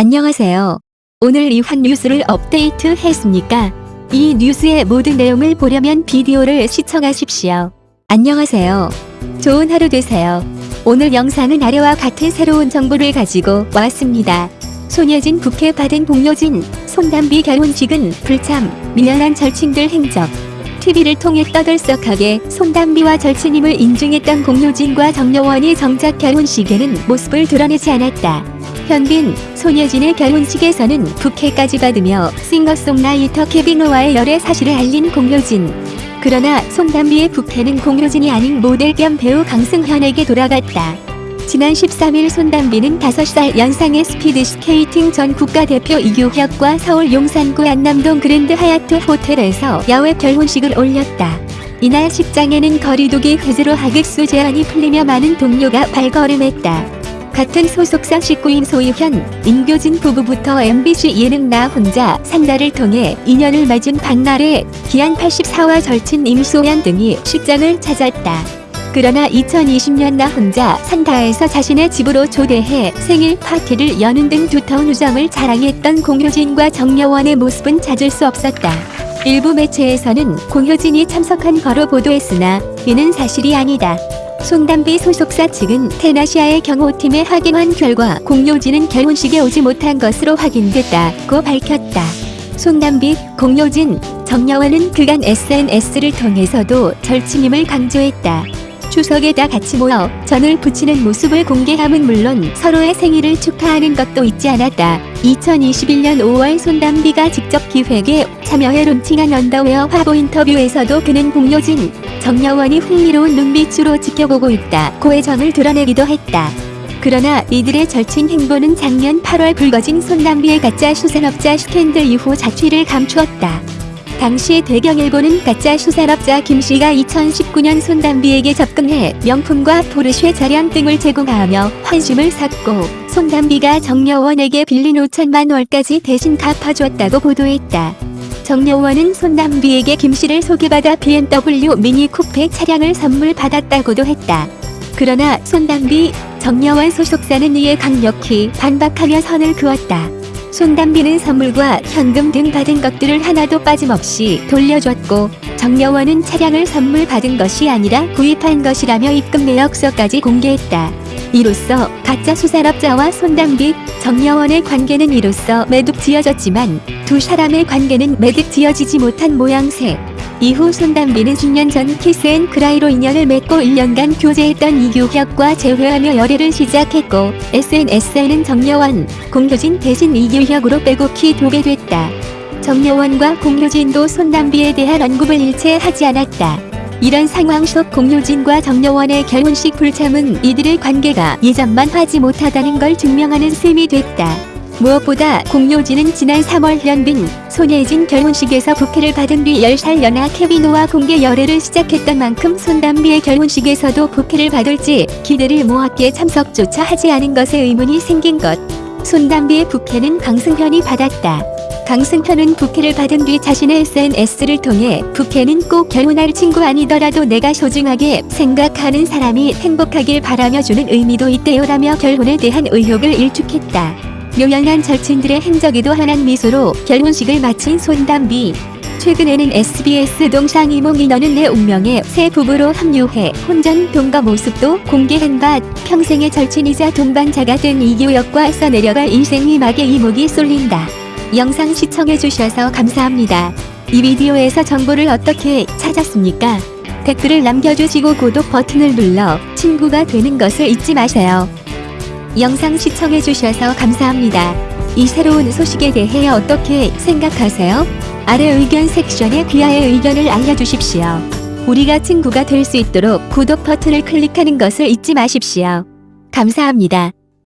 안녕하세요. 오늘 이환 뉴스를 업데이트 했습니까? 이 뉴스의 모든 내용을 보려면 비디오를 시청하십시오. 안녕하세요. 좋은 하루 되세요. 오늘 영상은 아래와 같은 새로운 정보를 가지고 왔습니다. 손예진 국회 받은 공효진, 손담비 결혼식은 불참, 미련한 절친들 행적. TV를 통해 떠들썩하게 손담비와 절친임을 인증했던 공효진과 정여원이 정작 결혼식에는 모습을 드러내지 않았다. 현빈, 손예진의 결혼식에서는 부케까지 받으며 싱어송라이터 케빈 오와의 열애 사실을 알린 공효진. 그러나 손담비의 부케는 공효진이 아닌 모델 겸 배우 강승현에게 돌아갔다. 지난 13일 손담비는 5살 연상의 스피드 스케이팅 전 국가대표 이규혁과 서울 용산구 한남동 그랜드 하얏트 호텔에서 야외 결혼식을 올렸다. 이날 식장에는 거리두기 해제로 하객수 제한이 풀리며 많은 동료가 발걸음했다. 같은 소속사 식구인 소유현, 임교진 부부부터 MBC 예능 나 혼자 산다를 통해 인연을 맺은 박나래, 기안 84와 절친 임소연 등이 식장을 찾았다. 그러나 2020년 나 혼자 산다에서 자신의 집으로 초대해 생일 파티를 여는 등 두터운 우정을 자랑했던 공효진과 정여원의 모습은 찾을 수 없었다. 일부 매체에서는 공효진이 참석한 거로 보도했으나 이는 사실이 아니다. 손담비 소속사 측은 테나시아의 경호팀에 확인한 결과 공효진은 결혼식에 오지 못한 것으로 확인됐다고 밝혔다. 손담비, 공효진, 정여원은 그간 SNS를 통해서도 절친임을 강조했다. 추석에 다 같이 모여 전을 붙이는 모습을 공개함은 물론 서로의 생일을 축하하는 것도 잊지 않았다. 2021년 5월 손담비가 직접 기획에 참여해 론칭한 언더웨어 화보 인터뷰에서도 그는 공효진, 정여원이 흥미로운 눈빛으로 지켜보고 있다. 고애정을 드러내기도 했다. 그러나 이들의 절친 행보는 작년 8월 불거진 손담비의 가짜 수산업자 스캔들 이후 자취를 감추었다. 당시 대경일보는 가짜 수산업자 김씨가 2019년 손담비에게 접근해 명품과 포르쉐 차량 등을 제공하며 환심을 샀고 손담비가 정여원에게 빌린 5천만 원까지 대신 갚아줬다고 보도했다. 정여원은 손담비에게 김씨를 소개받아 BMW 미니 쿠페 차량을 선물 받았다고도 했다. 그러나 손담비, 정여원 소속사는 이에 강력히 반박하며 선을 그었다. 손담비는 선물과 현금 등 받은 것들을 하나도 빠짐없이 돌려줬고 정여원은 차량을 선물 받은 것이 아니라 구입한 것이라며 입금 내역서까지 공개했다. 이로써 가짜 수산업자와 손담비, 정려원의 관계는 이로써 매듭 지어졌지만 두 사람의 관계는 매듭 지어지지 못한 모양새. 이후 손담비는 10년 전 키스앤크라이로 인연을 맺고 1년간 교제했던 이규혁과 재회하며 열애를 시작했고 SNS에는 정려원, 공효진 대신 이규혁으로 빼곡히 도배됐다. 정려원과 공효진도 손담비에 대한 언급을 일체 하지 않았다. 이런 상황 속 공효진과 정려원의 결혼식 불참은 이들의 관계가 예전만 하지 못하다는 걸 증명하는 셈이 됐다. 무엇보다 공효진은 지난 3월 현빈, 손예진 결혼식에서 부케를 받은 뒤 10살 연하 케비노와 공개 열애를 시작했던 만큼 손담비의 결혼식에서도 부케를 받을지 기대를 모았기에 참석조차 하지 않은 것에 의문이 생긴 것. 손담비의 부케는 강승현이 받았다. 강승현은 부케를 받은 뒤 자신의 SNS를 통해 부케는 꼭 결혼할 친구 아니더라도 내가 소중하게 생각하는 사람이 행복하길 바라며 주는 의미도 있대요 라며 결혼에 대한 의욕을 일축했다. 묘연한 절친들의 행적이도 환한 미소로 결혼식을 마친 손담비. 최근에는 SBS 동상 이몽 인어는 내 운명의 새 부부로 합류해 혼전 동거 모습도 공개한 바 평생의 절친이자 동반자가 된 이규혁과 써내려갈 인생 위막에 이목이 쏠린다. 영상 시청해주셔서 감사합니다. 이 비디오에서 정보를 어떻게 찾았습니까? 댓글을 남겨주시고 구독 버튼을 눌러 친구가 되는 것을 잊지 마세요. 영상 시청해주셔서 감사합니다. 이 새로운 소식에 대해 어떻게 생각하세요? 아래 의견 섹션에 귀하의 의견을 알려주십시오. 우리가 친구가 될 수 있도록 구독 버튼을 클릭하는 것을 잊지 마십시오. 감사합니다.